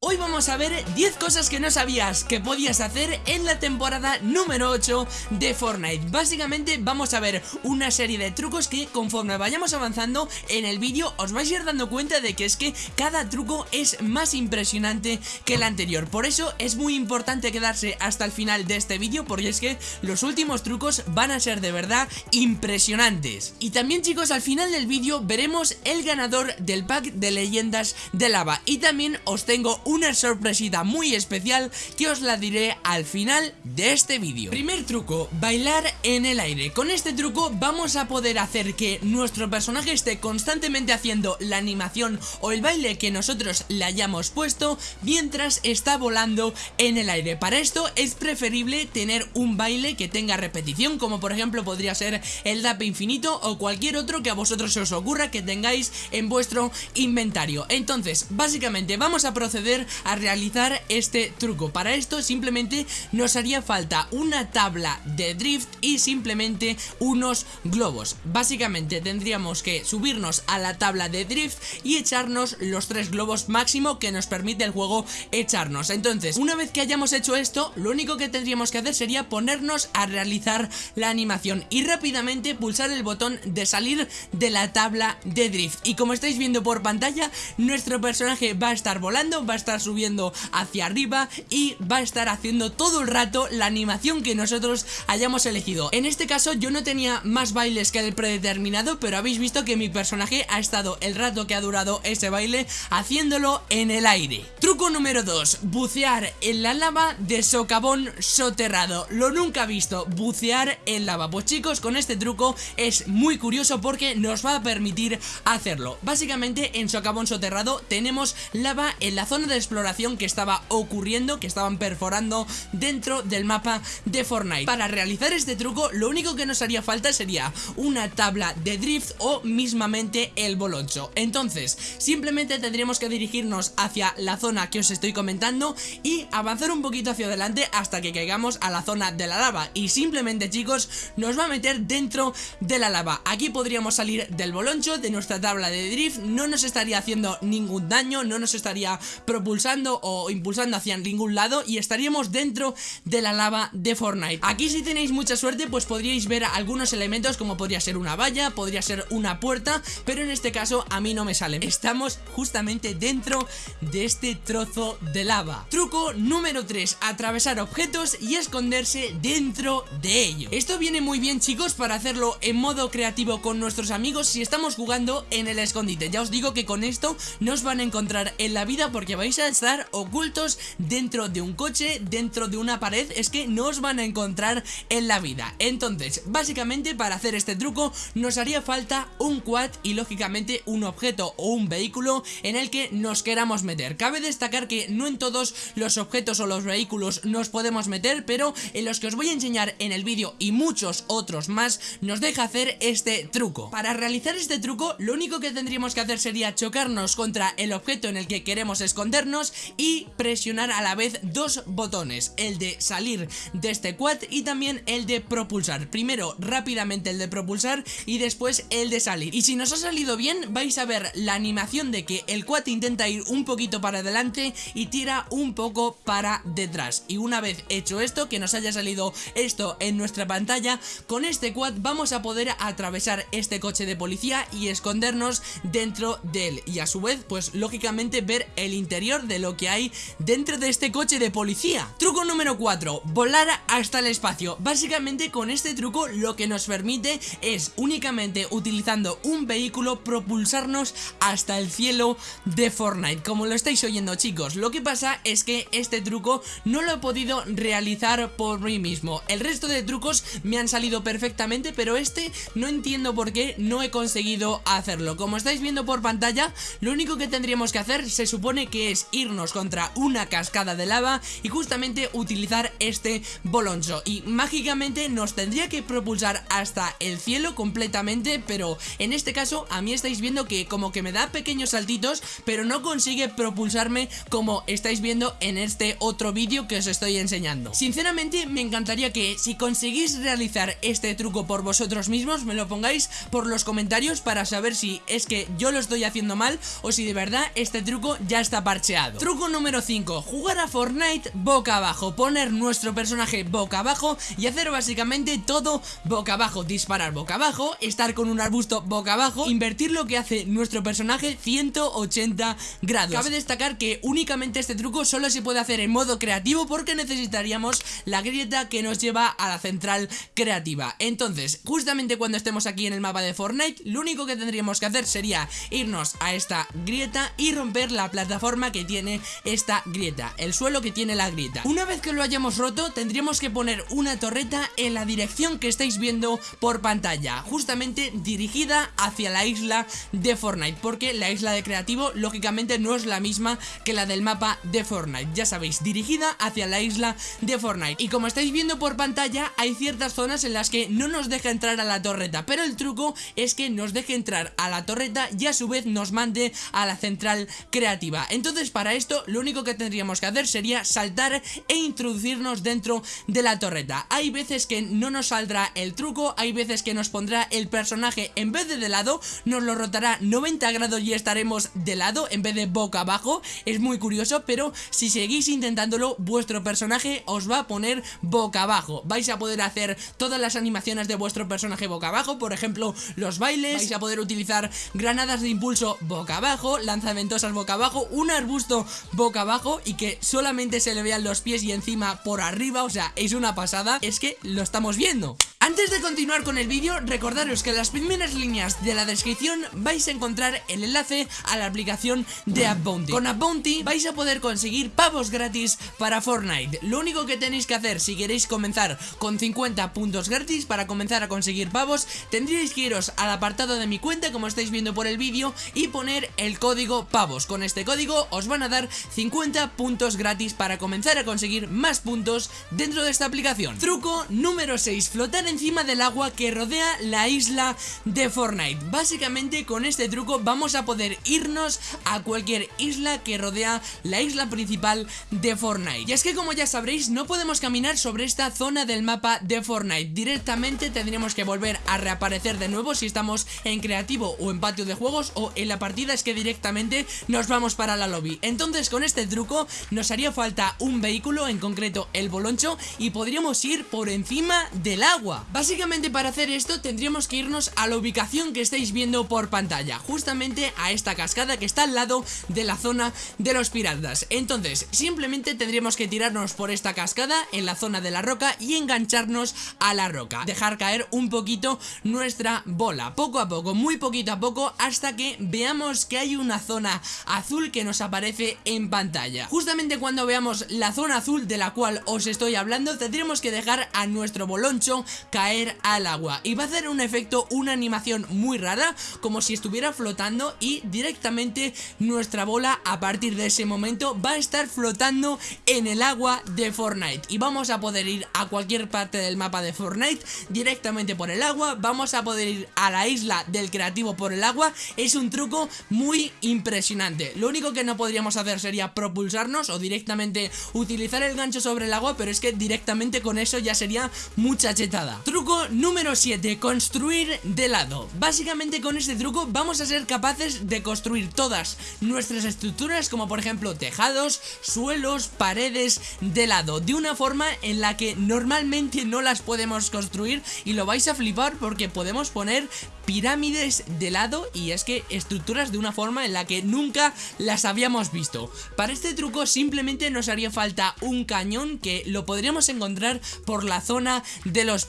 Hoy vamos a ver 10 cosas que no sabías que podías hacer en la temporada número 8 de Fortnite. Básicamente vamos a ver una serie de trucos que conforme vayamos avanzando en el vídeo os vais a ir dando cuenta de que es que cada truco es más impresionante que el anterior. Por eso es muy importante quedarse hasta el final de este vídeo porque es que los últimos trucos van a ser de verdad impresionantes. Y también chicos al final del vídeo veremos el ganador del pack de leyendas de lava. Y también os tengo una sorpresita muy especial que os la diré al final de este vídeo. Primer truco, bailar en el aire. Con este truco vamos a poder hacer que nuestro personaje esté constantemente haciendo la animación o el baile que nosotros le hayamos puesto Mientras está volando en el aire. Para esto es preferible tener un baile que tenga repetición Como por ejemplo podría ser el DAP infinito o cualquier otro que a vosotros os ocurra que tengáis en vuestro inventario. Entonces básicamente vamos a proceder a realizar este truco. Para esto simplemente nos haría falta una tabla de drift y simplemente unos globos. Básicamente tendríamos que subirnos a la tabla de drift y echarnos los tres globos máximo que nos permite el juego echarnos. Entonces, una vez que hayamos hecho esto, lo único que tendríamos que hacer sería ponernos a realizar la animación Y rápidamente pulsar el botón de salir de la tabla de drift. Y como estáis viendo por pantalla, nuestro personaje va a estar volando, va a estar subiendo hacia arriba y va a estar haciendo todo el rato la animación que nosotros hayamos elegido. En este caso yo no tenía más bailes que el predeterminado, pero habéis visto que mi personaje ha estado el rato que ha durado ese baile haciéndolo en el aire. Truco número 2, bucear en la lava de socavón soterrado. Lo nunca visto, bucear en lava. Pues chicos, con este truco es muy curioso porque nos va a permitir hacerlo. Básicamente en socavón soterrado tenemos lava en la zona de exploración que estaba ocurriendo, que estaban perforando dentro del mapa de Fortnite. Para realizar este truco, lo único que nos haría falta sería una tabla de drift o mismamente el boloncho. Entonces, simplemente tendríamos que dirigirnos hacia la zona que os estoy comentando y avanzar un poquito hacia adelante hasta que caigamos a la zona de la lava. Y simplemente, chicos, nos va a meter dentro de la lava. Aquí podríamos salir del boloncho, de nuestra tabla de drift, no nos estaría haciendo ningún daño, no nos estaría propulsando propulsando o impulsando hacia ningún lado y estaríamos dentro de la lava de Fortnite. Aquí si tenéis mucha suerte pues podríais ver algunos elementos como podría ser una valla, podría ser una puerta, pero en este caso a mí no me sale. Estamos justamente dentro de este trozo de lava. Truco número 3, atravesar objetos y esconderse dentro de ello. Esto viene muy bien chicos para hacerlo en modo creativo con nuestros amigos si estamos jugando en el escondite. Ya os digo que con esto no os van a encontrar en la vida porque vais a estar ocultos dentro de un coche, dentro de una pared, es que no os van a encontrar en la vida. Entonces, básicamente para hacer este truco nos haría falta un quad y lógicamente un objeto o un vehículo en el que nos queramos meter. Cabe destacar que no en todos los objetos o los vehículos nos podemos meter, pero en los que os voy a enseñar en el vídeo y muchos otros más nos deja hacer este truco. Para realizar este truco, lo único que tendríamos que hacer sería chocarnos contra el objeto en el que queremos escondernos y presionar a la vez dos botones, el de salir de este quad y también el de propulsar. Primero rápidamente el de propulsar y después el de salir. Y si nos ha salido bien vais a ver la animación de que el quad intenta ir un poquito para adelante y tira un poco para detrás. Y una vez hecho esto, que nos haya salido esto en nuestra pantalla, con este quad vamos a poder atravesar este coche de policía y escondernos dentro de él. Y a su vez, pues lógicamente ver el interior de lo que hay dentro de este coche de policía. Truco número 4, volar hasta el espacio. Básicamente con este truco lo que nos permite es únicamente utilizando un vehículo propulsarnos hasta el cielo de Fortnite. Como lo estáis oyendo chicos, lo que pasa es que este truco no lo he podido realizar por mí mismo. El resto de trucos me han salido perfectamente, pero este no entiendo por qué no he conseguido hacerlo. Como estáis viendo por pantalla, lo único que tendríamos que hacer se supone que es irnos contra una cascada de lava y justamente utilizar este boloncho. Y mágicamente nos tendría que propulsar hasta el cielo completamente pero en este caso a mí estáis viendo que como que me da pequeños saltitos pero no consigue propulsarme como estáis viendo en este otro vídeo que os estoy enseñando. Sinceramente me encantaría que si conseguís realizar este truco por vosotros mismos me lo pongáis por los comentarios para saber si es que yo lo estoy haciendo mal o si de verdad este truco ya está parchado Truco número 5, jugar a Fortnite boca abajo, poner nuestro personaje boca abajo y hacer básicamente todo boca abajo, disparar boca abajo, estar con un arbusto boca abajo, invertir lo que hace nuestro personaje 180 grados. Cabe destacar que únicamente este truco solo se puede hacer en modo creativo porque necesitaríamos la grieta que nos lleva a la central creativa. Entonces, justamente cuando estemos aquí en el mapa de Fortnite, lo único que tendríamos que hacer sería irnos a esta grieta y romper la plataforma que tiene esta grieta, el suelo que tiene la grieta. Una vez que lo hayamos roto, tendríamos que poner una torreta en la dirección que estáis viendo por pantalla, justamente dirigida hacia la isla de Fortnite, porque la isla de creativo lógicamente no es la misma que la del mapa de Fortnite, ya sabéis, dirigida hacia la isla de Fortnite. Y como estáis viendo por pantalla, hay ciertas zonas en las que no nos deja entrar a la torreta, pero el truco es que nos deje entrar a la torreta y a su vez nos mande a la central creativa. Entonces para esto lo único que tendríamos que hacer sería saltar e introducirnos dentro de la torreta. Hay veces que no nos saldrá el truco, hay veces que nos pondrá el personaje en vez de de lado, nos lo rotará 90 grados y estaremos de lado en vez de boca abajo. Es muy curioso, pero si seguís intentándolo, vuestro personaje os va a poner boca abajo. Vais a poder hacer todas las animaciones de vuestro personaje boca abajo, por ejemplo, los bailes, vais a poder utilizar granadas de impulso boca abajo, lanzamentosas boca abajo, un arbusto boca abajo y que solamente se le vean los pies y encima por arriba, o sea, es una pasada, es que lo estamos viendo. Antes de continuar con el vídeo, recordaros que en las primeras líneas de la descripción vais a encontrar el enlace a la aplicación de AppBounty. Con AppBounty vais a poder conseguir pavos gratis para Fortnite. Lo único que tenéis que hacer si queréis comenzar con 50 puntos gratis para comenzar a conseguir pavos, tendríais que iros al apartado de mi cuenta como estáis viendo por el vídeo y poner el código pavos. Con este código os van a dar 50 puntos gratis para comenzar a conseguir más puntos dentro de esta aplicación. Truco número 6, flotar encima del agua que rodea la isla de Fortnite. Básicamente con este truco vamos a poder irnos a cualquier isla que rodea la isla principal de Fortnite. Y es que como ya sabréis no podemos caminar sobre esta zona del mapa de Fortnite. Directamente tendríamos que volver a reaparecer de nuevo si estamos en creativo o en patio de juegos o en la partida es que directamente nos vamos para la lobby. Entonces con este truco nos haría falta un vehículo, en concreto el boloncho, y podríamos ir por encima del agua. Básicamente para hacer esto tendríamos que irnos a la ubicación que estáis viendo por pantalla, justamente a esta cascada que está al lado de la zona de los piratas. Entonces, simplemente tendríamos que tirarnos por esta cascada en la zona de la roca y engancharnos a la roca, dejar caer un poquito nuestra bola, poco a poco, muy poquito a poco, hasta que veamos que hay una zona azul que nos aparece en pantalla. Justamente cuando veamos la zona azul de la cual os estoy hablando, tendríamos que dejar a nuestro boloncho caer al agua. Y va a hacer un efecto, una animación muy rara como si estuviera flotando y directamente nuestra bola a partir de ese momento va a estar flotando en el agua de Fortnite. Y vamos a poder ir a cualquier parte del mapa de Fortnite directamente por el agua, vamos a poder ir a la isla del creativo por el agua, es un truco muy impresionante, lo único que no podríamos hacer sería propulsarnos o directamente utilizar el gancho sobre el agua, pero es que directamente con eso ya sería mucha chetada. Truco número 7, construir de lado. Básicamente con este truco vamos a ser capaces de construir todas nuestras estructuras como por ejemplo tejados, suelos, paredes de lado, de una forma en la que normalmente no las podemos construir y lo vais a flipar porque podemos poner pirámides de lado y es que estructuras de una forma en la que nunca las habíamos visto. Para este truco simplemente nos haría falta un cañón que lo podríamos encontrar por la zona de los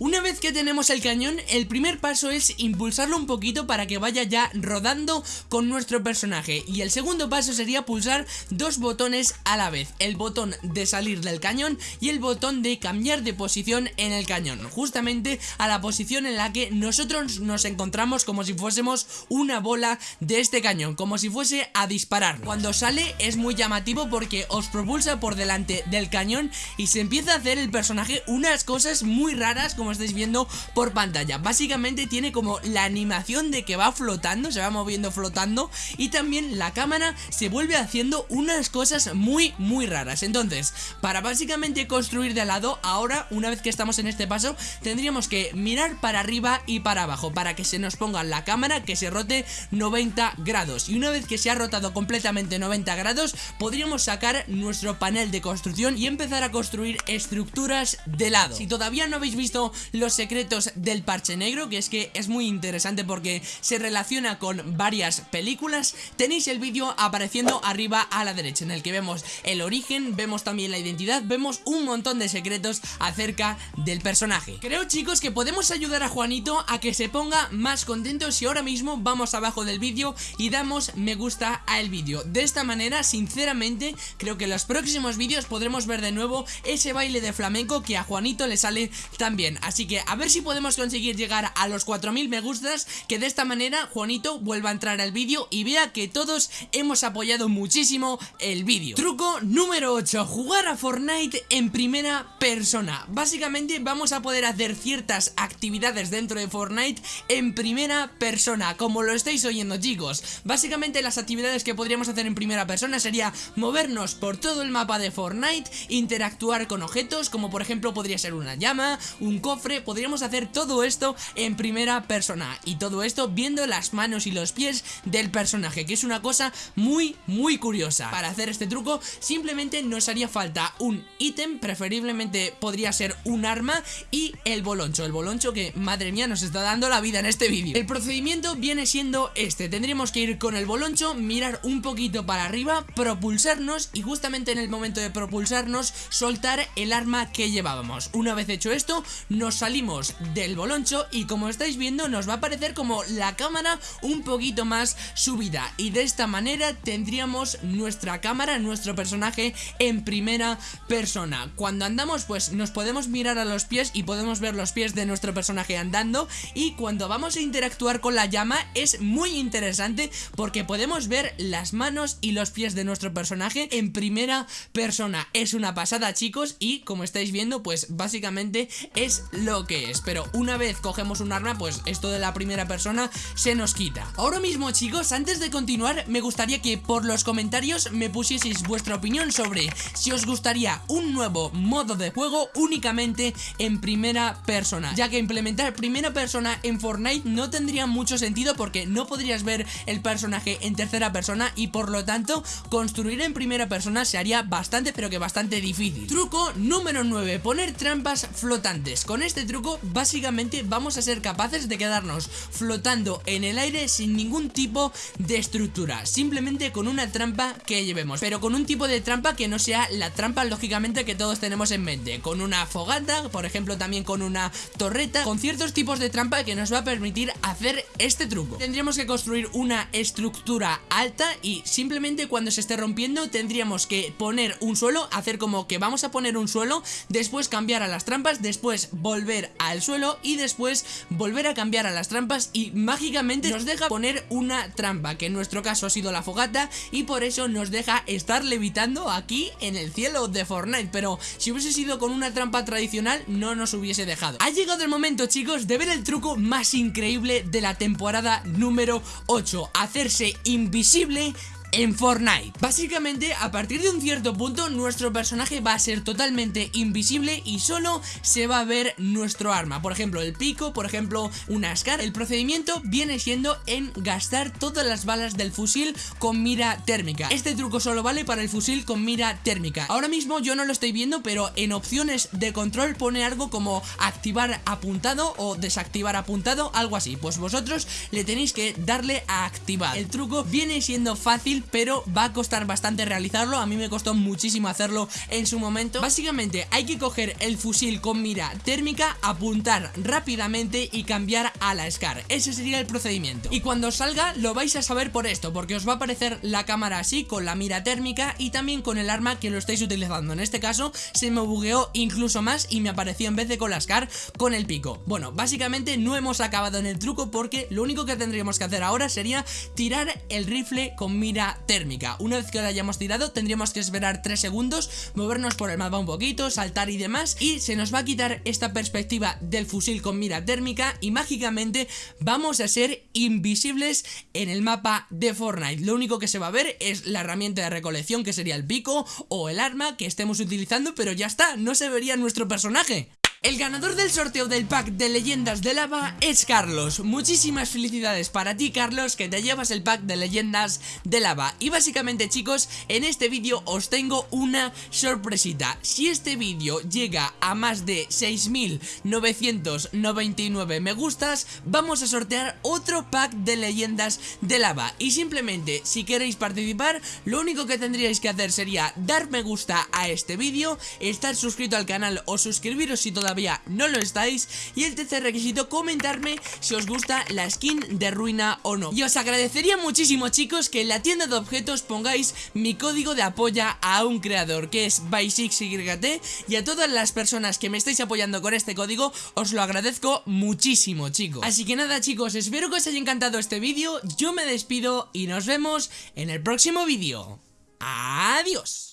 Una vez que tenemos el cañón, el primer paso es impulsarlo un poquito para que vaya ya rodando con nuestro personaje. Y el segundo paso sería pulsar dos botones a la vez, el botón de salir del cañón y el botón de cambiar de posición en el cañón, justamente a la posición en la que nosotros nos encontramos como si fuésemos una bola de este cañón, como si fuese a disparar. Cuando sale es muy llamativo porque os propulsa por delante del cañón y se empieza a hacer el personaje unas cosas muy raras como estáis viendo por pantalla. Básicamente tiene como la animación de que va flotando, se va moviendo flotando y también la cámara se vuelve haciendo unas cosas muy muy raras. Entonces, para básicamente construir de lado, ahora una vez que estamos en este paso, tendríamos que mirar para arriba y para abajo para que se nos ponga la cámara que se rote 90 grados y una vez que se ha rotado completamente 90 grados podríamos sacar nuestro panel de construcción y empezar a construir estructuras de lado. Si todavía no habéis visto los secretos del parche negro, que es que es muy interesante porque se relaciona con varias películas, tenéis el vídeo apareciendo arriba a la derecha en el que vemos el origen, vemos también la identidad, vemos un montón de secretos acerca del personaje. Creo chicos que podemos ayudar a Juanito a que se ponga más contento si ahora mismo vamos abajo del vídeo y damos me gusta al vídeo. De esta manera, sinceramente, creo que en los próximos vídeos podremos ver de nuevo ese baile de flamenco que a Juanito le sale tan Así que a ver si podemos conseguir llegar a los 4000 me gustas, que de esta manera Juanito vuelva a entrar al vídeo y vea que todos hemos apoyado muchísimo el vídeo. Truco número 8, jugar a Fortnite en primera persona. Básicamente vamos a poder hacer ciertas actividades dentro de Fortnite en primera persona, como lo estáis oyendo chicos. Básicamente las actividades que podríamos hacer en primera persona sería movernos por todo el mapa de Fortnite, interactuar con objetos, como por ejemplo podría ser una llama, un cofre, podríamos hacer todo esto en primera persona. Y todo esto viendo las manos y los pies del personaje, que es una cosa muy, muy curiosa. Para hacer este truco simplemente nos haría falta un ítem, preferiblemente podría ser un arma y el boloncho. El boloncho que, madre mía, nos está dando la vida en este vídeo. El procedimiento viene siendo este. Tendríamos que ir con el boloncho, mirar un poquito para arriba, propulsarnos y justamente en el momento de propulsarnos soltar el arma que llevábamos. Una vez hecho esto, nos salimos del boloncho y como estáis viendo nos va a aparecer como la cámara un poquito más subida y de esta manera tendríamos nuestra cámara, nuestro personaje en primera persona. Cuando andamos pues nos podemos mirar a los pies y podemos ver los pies de nuestro personaje andando y cuando vamos a interactuar con la llama es muy interesante porque podemos ver las manos y los pies de nuestro personaje en primera persona. Es una pasada chicos y como estáis viendo pues básicamente es lo que es. Pero una vez cogemos un arma pues esto de la primera persona se nos quita. Ahora mismo chicos antes de continuar me gustaría que por los comentarios me pusieseis vuestra opinión sobre si os gustaría un nuevo modo de juego únicamente en primera persona. Ya que implementar primera persona en Fortnite no tendría mucho sentido porque no podrías ver el personaje en tercera persona y por lo tanto construir en primera persona se haría bastante pero que bastante difícil. Truco número 9, poner trampas flotantes. Con este truco básicamente vamos a ser capaces de quedarnos flotando en el aire sin ningún tipo de estructura, simplemente con una trampa que llevemos, pero con un tipo de trampa que no sea la trampa lógicamente que todos tenemos en mente, con una fogata, por ejemplo también con una torreta, con ciertos tipos de trampa que nos va a permitir hacer este truco. Tendríamos que construir una estructura alta y simplemente cuando se esté rompiendo tendríamos que poner un suelo, hacer como que vamos a poner un suelo, después cambiar a las trampas, después volver al suelo y después volver a cambiar a las trampas y mágicamente nos deja poner una trampa, que en nuestro caso ha sido la fogata y por eso nos deja estar levitando aquí en el cielo de Fortnite, pero si hubiese sido con una trampa tradicional no nos hubiese dejado. Ha llegado el momento chicos de ver el truco más increíble de la temporada número 8, hacerse invisible en Fortnite. Básicamente, a partir de un cierto punto, nuestro personaje va a ser totalmente invisible y solo se va a ver nuestro arma. Por ejemplo, el pico, por ejemplo, una Scar. El procedimiento viene siendo en gastar todas las balas del fusil con mira térmica. Este truco solo vale para el fusil con mira térmica. Ahora mismo yo no lo estoy viendo, pero en opciones de control pone algo como activar apuntado o desactivar apuntado, algo así. Pues vosotros le tenéis que darle a activar. El truco viene siendo fácil pero va a costar bastante realizarlo, a mí me costó muchísimo hacerlo en su momento. Básicamente hay que coger el fusil con mira térmica, apuntar rápidamente y cambiar a la SCAR, ese sería el procedimiento. Y cuando salga lo vais a saber por esto, porque os va a aparecer la cámara así, con la mira térmica y también con el arma que lo estáis utilizando. En este caso se me bugueó incluso más y me apareció en vez de con la SCAR, con el pico. Bueno, básicamente no hemos acabado en el truco porque lo único que tendríamos que hacer ahora sería tirar el rifle con mira térmica. Una vez que lo hayamos tirado tendríamos que esperar 3 segundos, movernos por el mapa un poquito, saltar y demás y se nos va a quitar esta perspectiva del fusil con mira térmica y mágicamente vamos a ser invisibles en el mapa de Fortnite. Lo único que se va a ver es la herramienta de recolección que sería el pico o el arma que estemos utilizando pero ya está, no se vería nuestro personaje. El ganador del sorteo del pack de leyendas de lava es Carlos. Muchísimas felicidades para ti Carlos que te llevas el pack de leyendas de lava. Y básicamente chicos, en este vídeo os tengo una sorpresita. Si este vídeo llega a más de 6.999 me gustas, vamos a sortear otro pack de leyendas de lava. Y simplemente si queréis participar, lo único que tendríais que hacer sería dar me gusta a este vídeo, estar suscrito al canal o suscribiros si todavía no lo estáis. Y el tercer requisito, comentarme si os gusta la skin de ruina o no. Y os agradecería muchísimo chicos que en la tienda de objetos pongáis mi código de apoya a un creador que es BY6YT Y a todas las personas que me estáis apoyando con este código os lo agradezco muchísimo chicos. Así que nada chicos, espero que os haya encantado este vídeo. Yo me despido y nos vemos en el próximo vídeo. Adiós